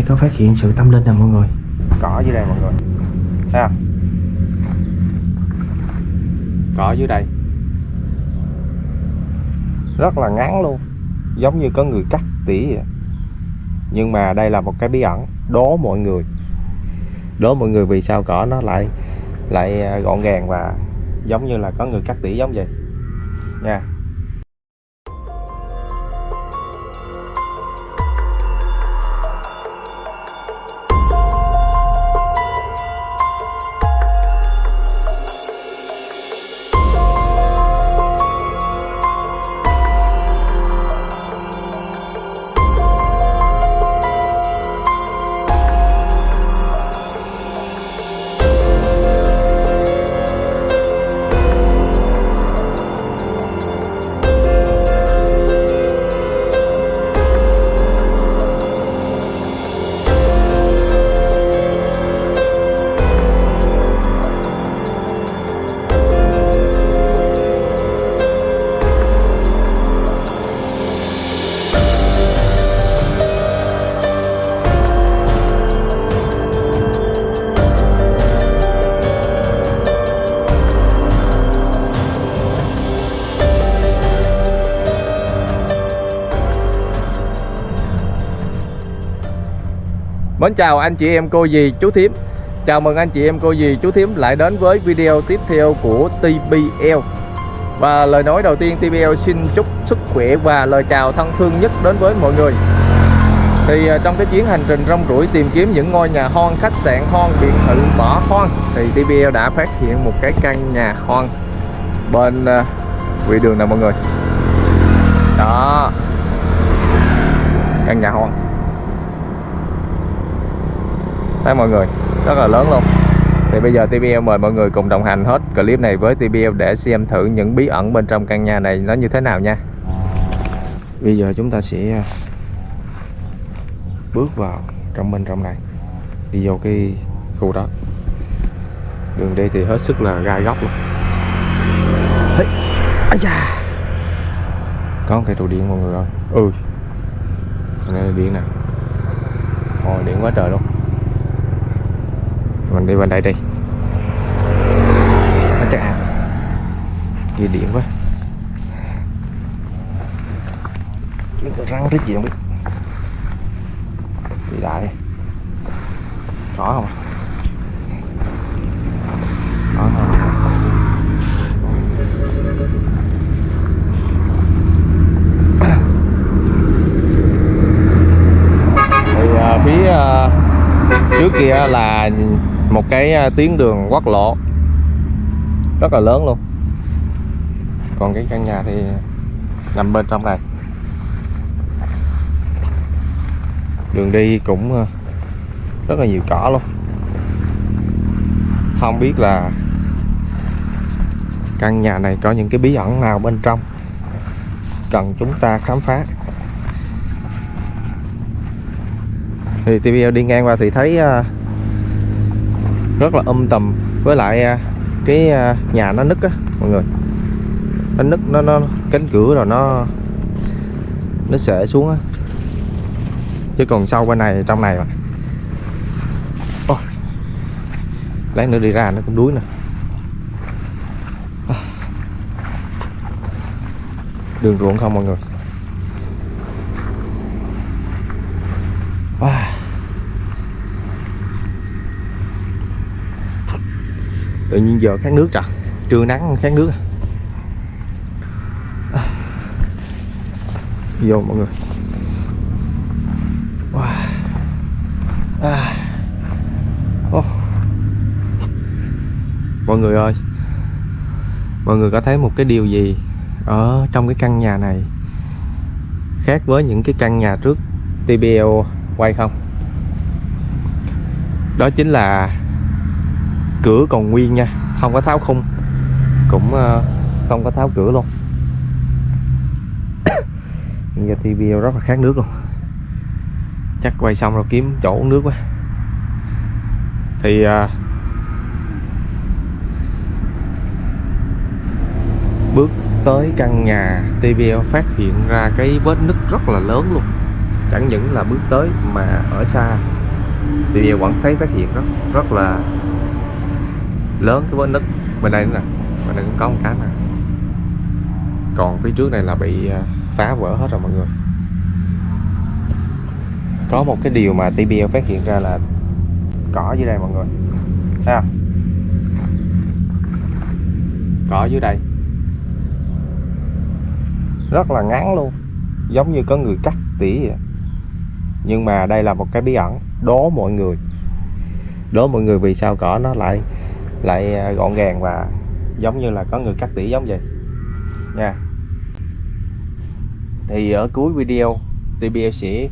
đây có phát hiện sự tâm linh nè mọi người? Cỏ dưới đây mọi người. Thấy không? Cỏ dưới đây. Rất là ngắn luôn. Giống như có người cắt tỉ vậy. Nhưng mà đây là một cái bí ẩn. Đố mọi người. Đố mọi người vì sao cỏ nó lại lại gọn gàng và giống như là có người cắt tỉ giống vậy. Nha. Mến chào anh chị em cô dì chú thím. Chào mừng anh chị em cô dì chú thím lại đến với video tiếp theo của TBL Và lời nói đầu tiên TBL xin chúc sức khỏe và lời chào thân thương nhất đến với mọi người. Thì à, trong cái chuyến hành trình rong ruổi tìm kiếm những ngôi nhà hoang, khách sạn hoang, biệt thự bỏ hoang Thì TBL đã phát hiện một cái căn nhà hoang bên vị quỹ đường nè mọi người. Đó. Căn nhà hoang thấy mọi người. Rất là lớn luôn. Thì bây giờ TBL mời mọi người cùng đồng hành hết clip này với TBL để xem thử những bí ẩn bên trong căn nhà này nó như thế nào nha. Bây giờ chúng ta sẽ à, bước vào trong bên trong này. Đi vô cái khu đó. Đường đi thì hết sức là gai góc luôn. Hey. Ây da. có một cây trụ điện mọi người ơi. Ừ. Đây điện nè. Ồ, điện quá trời luôn mình đi bên đây đi. Nó chắc à kia điện quá. Răng cái gì không biết. Đi lại có không? Có không? Thì uh, phía uh, trước kia là một cái à, tuyến đường quốc lộ. Rất là lớn luôn. Còn cái căn nhà thì nằm bên trong này. Đường đi cũng à, rất là nhiều cỏ luôn. Không biết là căn nhà này có những cái bí ẩn nào bên trong cần chúng ta khám phá. Thì TVL đi ngang qua thì thấy à, rất là âm tầm. Với lại à, cái à, nhà nó nứt á, mọi người. Nó nứt, nó nó cánh cửa rồi nó nó sệ xuống á. Chứ còn sau bên này, trong này mà. Oh. lát nữa đi ra nó cũng đuối nè. Đường ruộng không, mọi người? Wow. Tự nhiên giờ khát nước trời trưa nắng khát nước vô mọi người wow. à. oh. mọi người ơi mọi người có thấy một cái điều gì ở trong cái căn nhà này khác với những cái căn nhà trước TBL quay không đó chính là cửa còn nguyên nha không có tháo khung. Cũng ờ, không có tháo cửa luôn. Giờ thì video rất là khát nước luôn. Chắc quay xong rồi kiếm chỗ uống nước quá. Thì à, bước tới căn nhà TVL phát hiện ra cái vết nứt rất là lớn luôn. Chẳng những là bước tới mà ở xa thì vẫn thấy phát hiện rất rất là lớn cái vết nứt bên đây nữa nè. Bên đây cũng có một cái nè còn phía trước này là bị à, phá vỡ hết rồi mọi người. Có một cái điều mà TBL phát hiện ra là cỏ dưới đây mọi người. Thấy không? Cỏ dưới đây. Rất là ngắn luôn. Giống như có người cắt tỉa vậy. Nhưng mà đây là một cái bí ẩn. Đố mọi người. Đố mọi người vì sao cỏ nó lại lại ờ, gọn gàng và giống như là có người cắt tỉa giống vậy. Nha. Thì ở cuối video TBL sẽ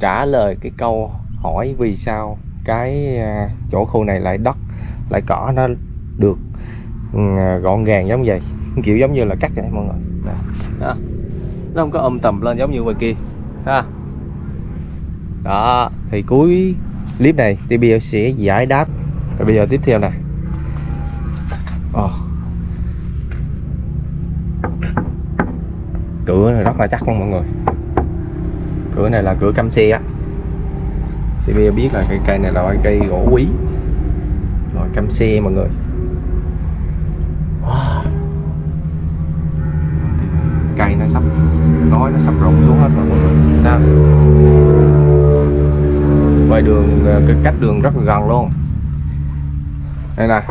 trả lời cái câu hỏi vì sao cái ờ, chỗ khu này lại đất, lại cỏ nó được ừ, gọn gàng giống vậy. Kiểu giống như là cắt vậy, mọi người. Đó. đó. nó không có ôm tầm lên giống như ngoài kia, ha. Đó, thì cuối clip này TBL sẽ giải đáp và bây giờ tiếp theo nè oh. Ờ. cửa này rất là chắc luôn mọi người. Cửa này là cửa cam xe á. Thì bây giờ biết là cây cây này là cây gỗ quý. Loại cam xe mọi người. Wow. cây nó sắp, nói nó sắp rụng xuống hết rồi mọi người. Đó. ngoài đường ờ, cái cách đường rất là gần luôn đây là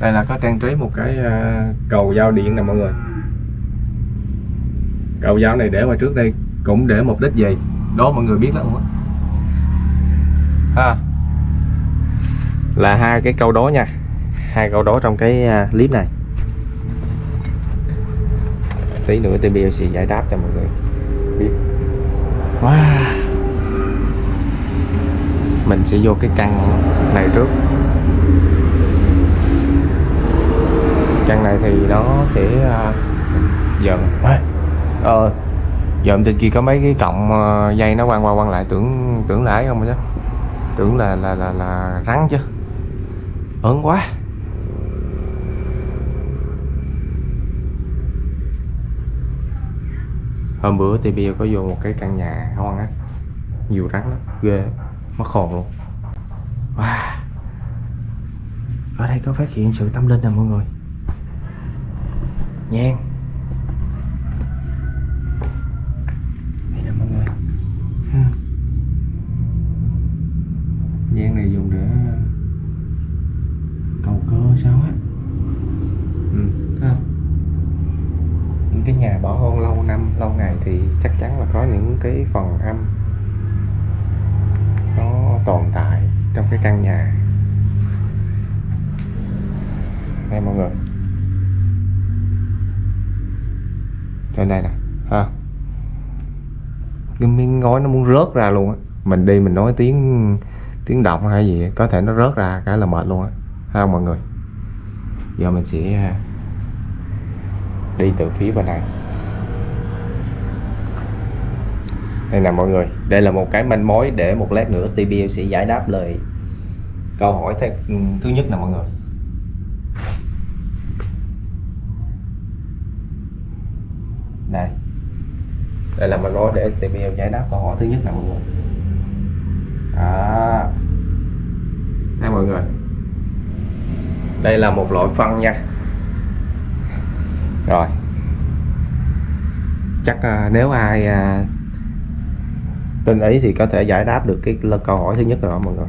đây là có trang trí một cái ờ, cầu giao điện nè mọi người. Cầu giao này để ngoài trước đây cũng để mục đích gì? Đó mọi người biết lắm không ha. Là hai cái câu đố nha. Hai câu đố trong cái ờ, clip này. Tí nữa TBL sẽ giải đáp cho mọi người. Biết. Wow. mình sẽ vô cái căn này trước. Căn này thì nó sẽ uh, dần ờ. Dòm trên kia có mấy cái cọng dây nó quăng qua quăng lại tưởng tưởng là ấy không chứ. Tưởng là là là là rắn chứ. Ớn quá. Hôm bữa TB có vô một cái căn nhà hoang á. Nhiều rắn lắm ghê mất hồn luôn. Wow. Ở đây có phát hiện sự tâm linh nè mọi người nhang đây nè mọi người. Nhang này dùng để cầu cơ sao á? Ừ, thấy không? Những cái nhà bỏ hoang lâu năm lâu ngày thì chắc chắn là có những cái phần âm nó tồn tại trong cái căn nhà. Đây mọi người đây đây nè ha. Cái miếng ngói nó muốn rớt ra luôn á. Mình đi mình nói tiếng tiếng động hay gì có thể nó rớt ra cái là mệt luôn á. Ha, mọi người. Giờ mình sẽ đi từ phía bên này. Đây nè, mọi người. Đây là một cái manh mối để một lát nữa TBL sẽ giải đáp lời câu hỏi ừ, thứ nhất nè, mọi người đây đây là manh mối để tìm hiểu giải đáp câu hỏi thứ nhất nè mọi người. Đó đây mọi người. Đây là một loại phân nha. Rồi. Chắc à, nếu ai à, tin ý thì có thể giải đáp được cái câu hỏi thứ nhất rồi mọi người.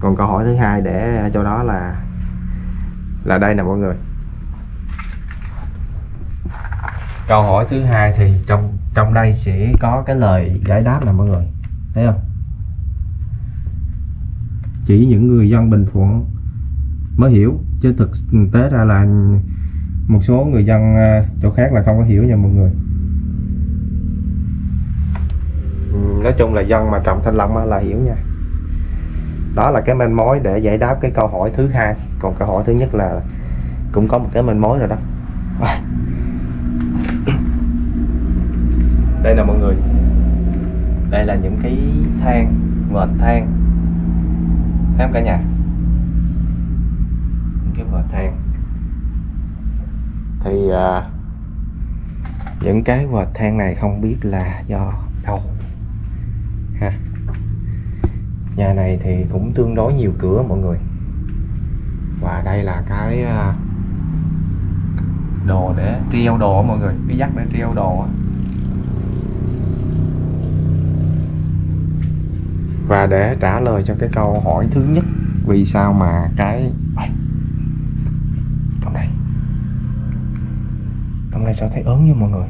Còn câu hỏi thứ hai để cho đó là là đây nè mọi người. Câu hỏi thứ hai thì trong trong đây sẽ có cái lời giải đáp nè mọi người. Thấy không? Chỉ những người dân bình thuận mới hiểu, chứ thực tế ra là một số người dân à, chỗ khác là không có hiểu nha mọi người. Ừ, nói chung là dân mà trồng thanh long là hiểu nha. Đó là cái manh mối để giải đáp cái câu hỏi thứ hai. Còn câu hỏi thứ nhất là cũng có một cái manh mối rồi đó. Đây là mọi người. Đây là những cái than vệt than thấy không cả nhà. Những cái vệt than thì à, những cái vệt than này không biết là do đâu. Ha. Nhà này thì cũng tương đối nhiều cửa mọi người. Và đây là cái à, đồ để treo đồ mọi người. Cái dắt để treo đồ và để trả lời cho cái câu hỏi thứ nhất, vì sao mà cái trong đây. Trong đây sao thấy ớn như mọi người?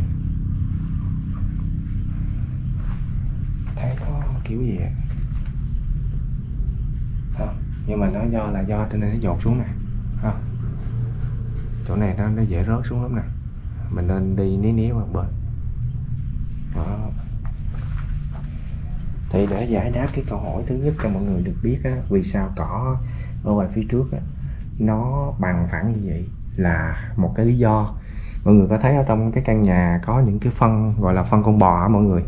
Thấy có kiểu gì vậy? Không nhưng mà nó do là do trên đây nó dột xuống nè. Không chỗ này nó nó dễ rớt xuống lắm nè. Mình nên đi ní ní vào bên. Đó thì để giải đáp cái câu hỏi thứ nhất cho mọi người được biết á, vì sao cỏ ở ngoài phía trước á, nó bằng phẳng như vậy là một cái lý do. Mọi người có thấy ở trong cái căn nhà có những cái phân gọi là phân con bò á mọi người?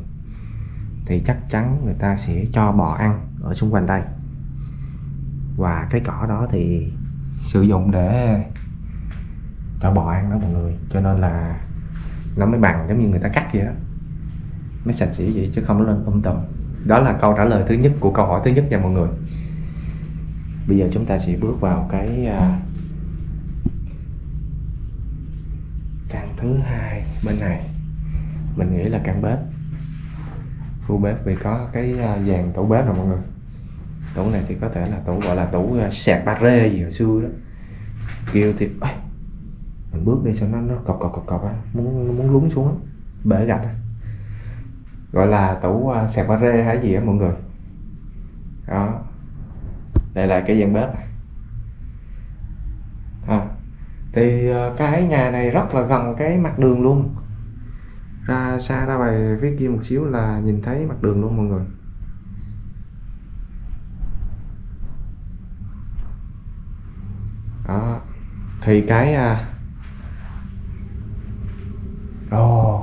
Thì chắc chắn người ta sẽ cho bò ăn ở xung quanh đây. Và cái cỏ đó thì sử dụng để cho bò ăn đó mọi người. Cho nên là nó mới bằng giống như người ta cắt vậy đó. Mới sạch sẽ vậy chứ không nó lên um tùm đó là câu trả lời thứ nhất của câu hỏi thứ nhất nha mọi người. Bây giờ chúng ta sẽ bước vào cái à, uh, căn thứ hai bên này. Mình nghĩ là căn bếp. Khu bếp vì có cái uh, dàn tủ bếp rồi mọi người. Tủ này thì có thể là tủ gọi là tủ à, sạc ba rê gì hồi xưa đó. Kêu thì ơi, mình bước đi sao nó nó cọc cọc cọc cọc á muốn muốn lún xuống á bể gạch á gọi là tủ à, sạc ba rê hay gì á mọi người. Đó. Đây là cái gian bếp. À, thì cái nhà này rất là gần cái mặt đường luôn. Ra xa ra bài phía kia một xíu là nhìn thấy mặt đường luôn mọi người. Đó. Thì cái à... uh,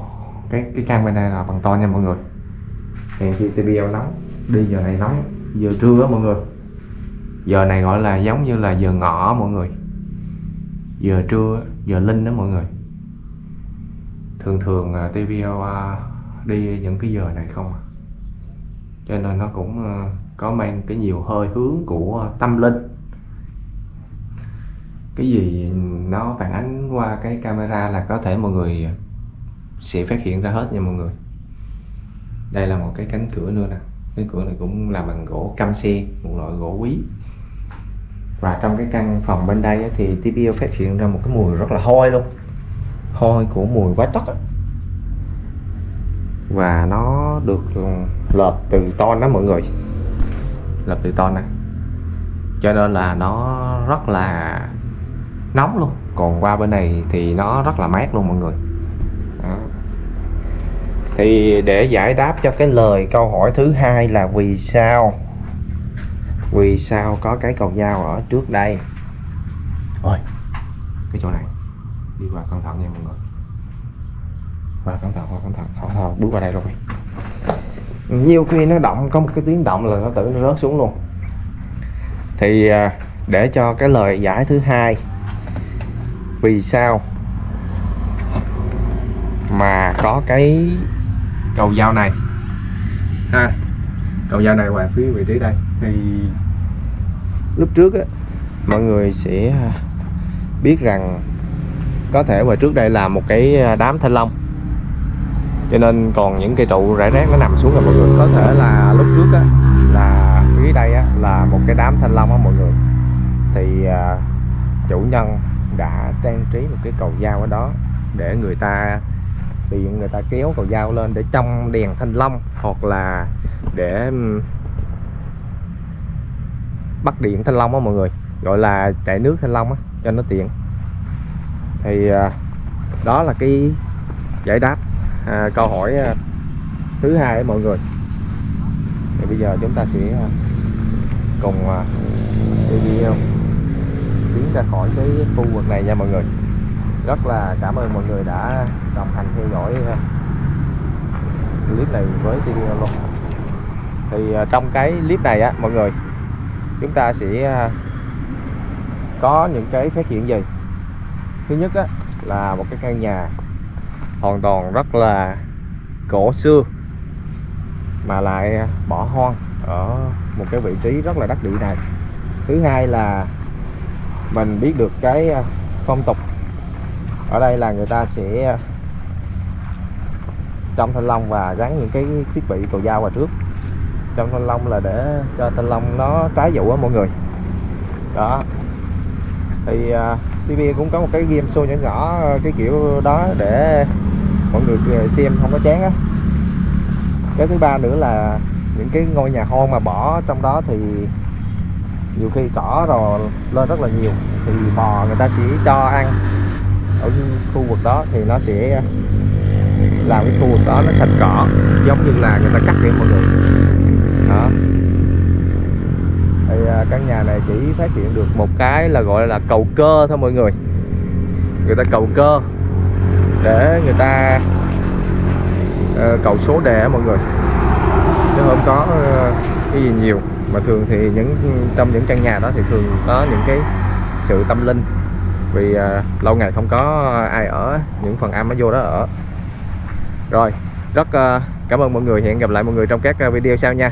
cái cái căn bên này là bằng to nha mọi người. Hèn chi TBL nóng đi giờ này nóng giờ trưa á mọi người. Giờ này gọi là giống như là giờ ngọ mọi người. Giờ trưa giờ linh đó mọi người. Thường thường à, uh, TBL à, đi những cái giờ này không à. cho nên nó cũng có mang cái nhiều hơi hướng của tâm linh. Cái gì nó phản ánh qua cái camera là có thể mọi người sẽ phát hiện ra hết nha mọi người. Đây là một cái cánh cửa nữa nè. Cái cửa này cũng làm bằng gỗ cam xe, một loại gỗ quý. Và trong cái căn phòng bên đây thì TPO phát hiện ra một cái mùi rất là hôi luôn. Hôi của mùi quá tóc và nó được ừ, lợp từ ton đó mọi người. Lợp từ ton nè. Cho nên là nó rất là nóng luôn. Còn qua bên này thì nó rất là mát luôn mọi người thì để giải đáp cho cái lời câu hỏi thứ hai là vì sao? Vì sao có cái cầu dao ở trước đây? Ôi, cái chỗ này. Đi qua cẩn thận nha mọi người. Qua cẩn thận, qua cẩn thận. Thở thôi, bước qua đây rồi. Nhiều khi nó động, có một cái tiếng động là nó tự nó rớt xuống luôn. Thì à, để cho cái lời giải thứ hai, vì sao mà có cái cầu dao này. Ha cầu dao này ngoài phía vị trí đây. Thì lúc trước á mọi người sẽ à, biết rằng có thể ngoài trước đây là một cái à, đám thanh long. Cho nên còn những cây trụ rải rác nó nằm xuống rồi mọi người có thể là lúc trước á là phía đây á là một cái đám thanh long á mọi người. Thì à, chủ nhân đã trang trí một cái cầu dao ở đó để người ta thì người ta kéo cầu dao lên để trong đèn thanh long hoặc là để bắt điện thanh long á mọi người gọi là chạy nước thanh long á cho nó tiện. Thì à, đó là cái giải đáp à, câu hỏi à, thứ hai mọi người. Thì bây giờ chúng ta sẽ à, cùng đi video tiến ra khỏi cái khu vực này nha mọi người rất là cảm ơn mọi người đã đồng hành theo dõi ờ, clip này với tiên luôn thì ờ, trong cái clip này á mọi người chúng ta sẽ ờ, có những cái phát hiện gì? Thứ nhất á, là một cái căn nhà hoàn toàn rất là cổ xưa mà lại bỏ hoang ở một cái vị trí rất là đắc địa này. Thứ hai là mình biết được cái phong tục ở đây là người ta sẽ ờ, trong thanh long và gắn những cái thiết bị cầu dao vào trước. Trong thanh long là để cho thanh long nó trái vụ á mọi người. Đó. Thì uh, TV cũng có một cái game show nhỏ nhỏ ờ, cái kiểu đó để mọi người xem không có chán á. Cái thứ ba nữa là những cái ngôi nhà hoang mà bỏ trong đó thì nhiều khi cỏ rồi lên rất là nhiều thì bò người ta sẽ cho ăn ở khu vực đó thì nó sẽ ờ, làm cái khu vực đó nó sạch cỏ giống như là người ta cắt vậy mọi người. Đó. Thì ờ, căn nhà này chỉ phát hiện được một cái là gọi là cầu cơ thôi mọi người. Người ta cầu cơ để người ta uh, cầu số đề mọi người. Chứ không có uh, cái gì nhiều. Mà thường thì những ừ, trong những căn nhà đó thì thường có những cái sự tâm linh vì uh, lâu ngày không có ai ở những phần âm nó vô đó ở. Rồi rất uh, cảm ơn mọi người. Hẹn gặp lại mọi người trong các à, video sau nha.